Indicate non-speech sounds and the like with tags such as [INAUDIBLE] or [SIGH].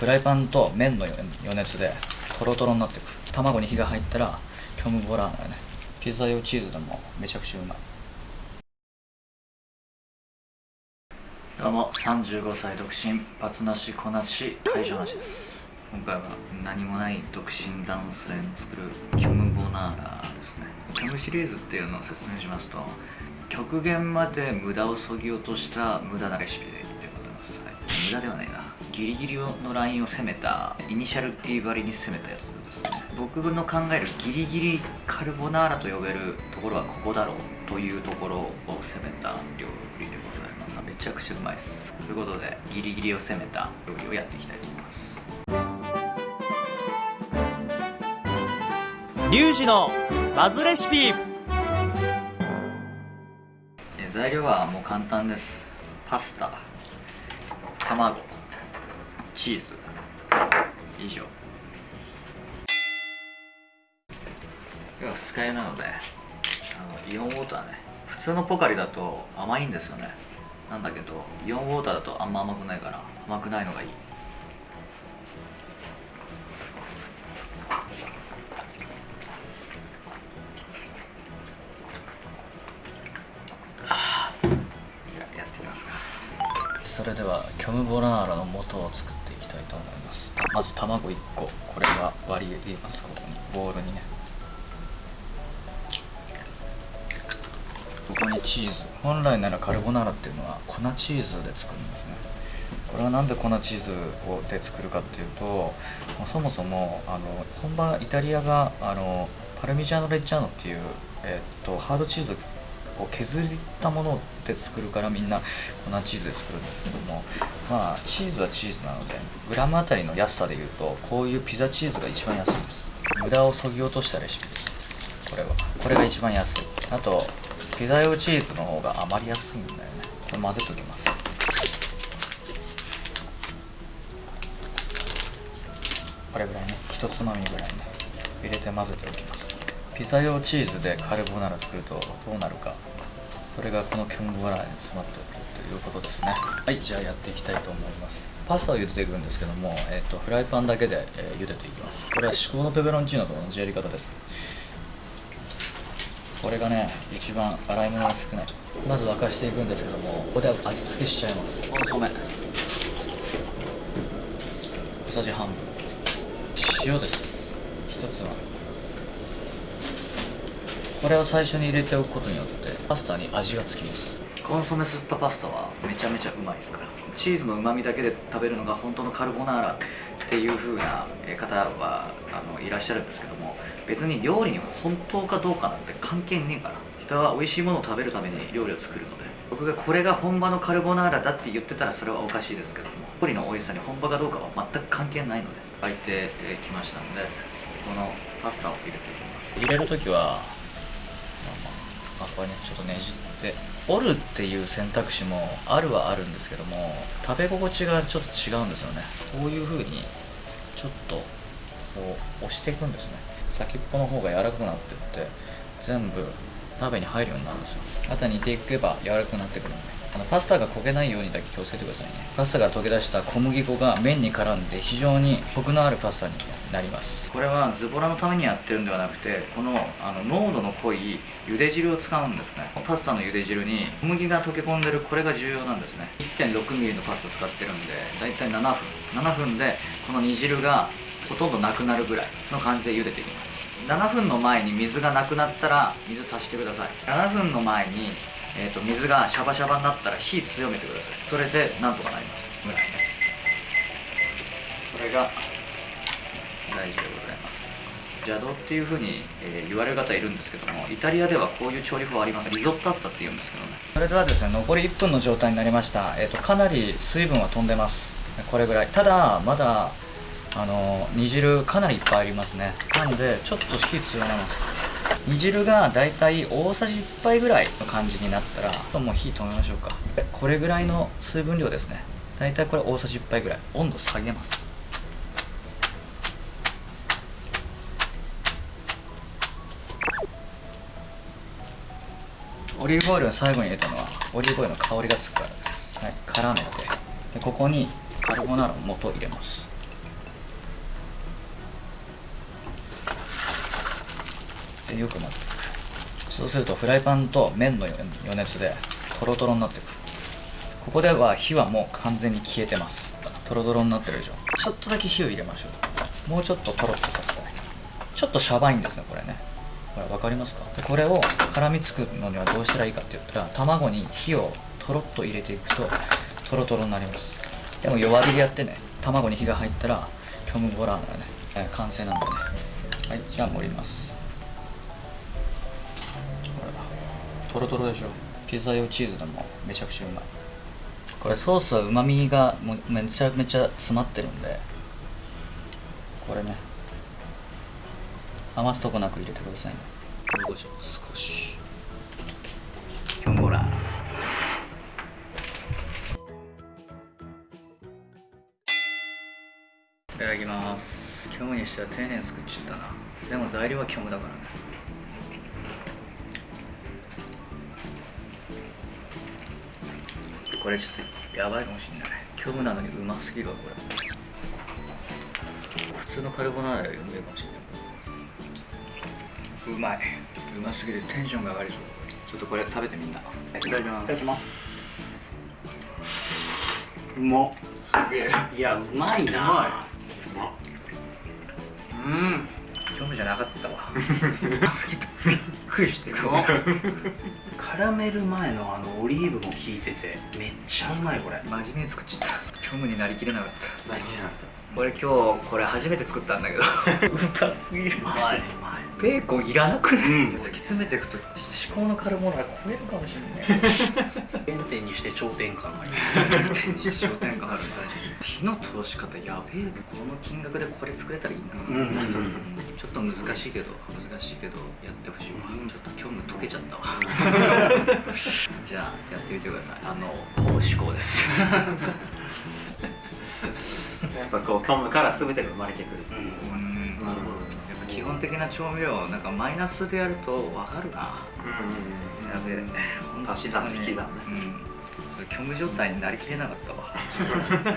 フライパンと麺の余熱でトロトロになってくる卵に火が入ったらキョムボラーナねピザ用チーズでもめちゃくちゃうまい。どうも35歳独身バツなしこなし会場なしです。今回は何もない独身男性の作るキョムボナーラですね。キョムシリーズっていうのを説明しますと極限まで無駄をそぎ落とした無駄なレシピでございます、はい、無駄ではないな。ギリギリのラインを攻めたイニシャル D バリに攻めたやつですね僕の考えるギリギリカルボナーラと呼べるところはここだろうというところを攻めた料理でございます。めちゃくちゃうまいです。ということでギリギリを攻めた料理をやっていきたいと思います。リュウジのバズレシピ。材料はもう簡単です。パスタ卵チーズ。以上。要は二日酔いなのであのイオンウォーターね。普通のポカリだと甘いんですよね。なんだけどイオンウォーターだとあんま甘くないから甘くないのがいい。それではキョムボナーラの素を作っていと思います。まず卵1個。これは割り入れますここに。ボウルにね。ここにチーズ。本来ならカルボナーラっていうのは粉チーズで作るんですね。これはなんで粉チーズをで作るかっていうとそもそもあの本場イタリアがあのパルミジャーノ・レッジャーノっていう、えっとハードチーズこう削ったもので作るからみんな粉チーズで作るんですけどもまあチーズはチーズなのでグラムあたりの安さでいうとこういうピザチーズが一番安いです。無駄をそぎ落としたレシピです。これは。これが一番安い。あとピザ用チーズの方が余りやすいんだよね。これ混ぜときます。これぐらいね。一つまみぐらいね。入れて混ぜておきます。ピザ用チーズでカルボナーラ作るとどうなるか。それがこのキョンボラーに詰まっているということですね。はいじゃあやっていきたいと思います。パスタを茹でていくんですけども、えーと、フライパンだけで、えー、茹でていきます。これは至高のペペロンチーノと同じやり方です。これがね一番洗い物が少ない。まず沸かしていくんですけどもここで味付けしちゃいます。コンソメ小さじ半分。塩です。一つまみこれを最初に入れておくことによってパスタに味がつきます。コンソメ吸ったパスタはめちゃめちゃうまいですから。チーズのうまみだけで食べるのが本当のカルボナーラっていう風な方はあのいらっしゃるんですけども別に料理に本当かどうかなんて関係ねえから。人は美味しいものを食べるために料理を作るので。僕がこれが本場のカルボナーラだって言ってたらそれはおかしいですけども料理の美味しさに本場かどうかは全く関係ないので沸いてきましたのでこのパスタを入れていきます。入れる時はまあ、これねちょっとねじって折るっていう選択肢もあるはあるんですけども食べ心地がちょっと違うんですよね。こういう風にちょっとこう押していくんですね。先っぽの方が柔らかくなってって全部鍋に入るようになるんですよ。あとは煮ていけば柔らかくなってくるんで。あのパスタが焦げないようにだけ気をつけてくださいね。パスタから溶け出した小麦粉が麺に絡んで非常にコクのあるパスタになります。これはズボラのためにやってるんではなくてこのあの濃度の濃い茹で汁を使うんですね。パスタの茹で汁に小麦が溶け込んでるこれが重要なんですね。1.6mm のパスタ使ってるんでだいたい7分。7分でこの煮汁がほとんどなくなるぐらいの感じで茹でていきます。7分の前に水がなくなったら水足してください。7分の前にえーと、水がシャバシャバになったら火強めてください。それでなんとかなります。ぐらい。ねそれが大事でございます。邪道っていうふうに、えー、言われる方いるんですけどもイタリアではこういう調理法ありますリゾットあったって言うんですけどね。それではですね残り1分の状態になりました、えーと、かなり水分は飛んでます。これぐらい。ただまだあの煮汁かなりいっぱいありますね。なんでちょっと火強めます。煮汁がだいたい大さじ1杯ぐらいの感じになったらもう火止めましょうか。これぐらいの水分量ですね。だいたいこれ大さじ1杯ぐらい。温度下げます。オリーブオイルを最後に入れたのはオリーブオイルの香りがつくからです、はい、絡めて。でここにカルボナーラの素を入れます。でよく混ぜて。そうするとフライパンと麺の余熱でトロトロになってくる。ここでは火はもう完全に消えてます。トロトロになってるでしょ。ちょっとだけ火を入れましょう。もうちょっとトロッとさせたい。ちょっとシャバいんですねこれね。これ分かりますか？でこれを絡みつくのにはどうしたらいいかって言ったら卵に火をとろっと入れていくとトロトロになります。でも弱火でやってね卵に火が入ったら虚無ボラーナがね、完成なんでね。はいじゃあ盛ります。ほらトロトロでしょ。ピザ用チーズでもめちゃくちゃうまい。これソースはうまみがめちゃめちゃ詰まってるんでこれね余すとこなく入れてくださいね。少しキョンボラいただきます。虚無にしては丁寧に作っちゃったな。でも材料は虚無だからね。これちょっとやばいかもしんない。虚無なのにうますぎるわこれ。普通のカルボナーラよりうめえかもしれないうまい。うますぎてテンションが上がりそう。ちょっとこれ食べてみんな。いただきます。いただきます。うまっ。いやうまいな。うん。虚無じゃなかったわ。[LAUGHS] びっくりしてる絡める前のあのオリーブも効いててめっちゃうまいこれ。真面目に作っちゃった。虚無になりきれなかった。何や俺今日これ初めて作ったんだけど。うますぎる。うまいベーコンいらなくない、うん。突き詰めていくと至高のカルボナーラ超えるかもしれない。原点にして頂点感があります。商店街あるんだ火の通し方やべえ。この金額でこれ作れたらいいな、うんうんうんちょっと難しいけど難しいけどやってほしいわ、ちょっと虚無溶けちゃったわ。[LAUGHS] じゃあやってみてください。あのこう思考ですやっぱこう虚無から全てが生まれてくるうんうんなるほどやっぱ基本的な調味料なんかマイナスでやると分かるな。やべえ足し算と引き算ね。うん。虚無状態になりきれなかったわ [LAUGHS]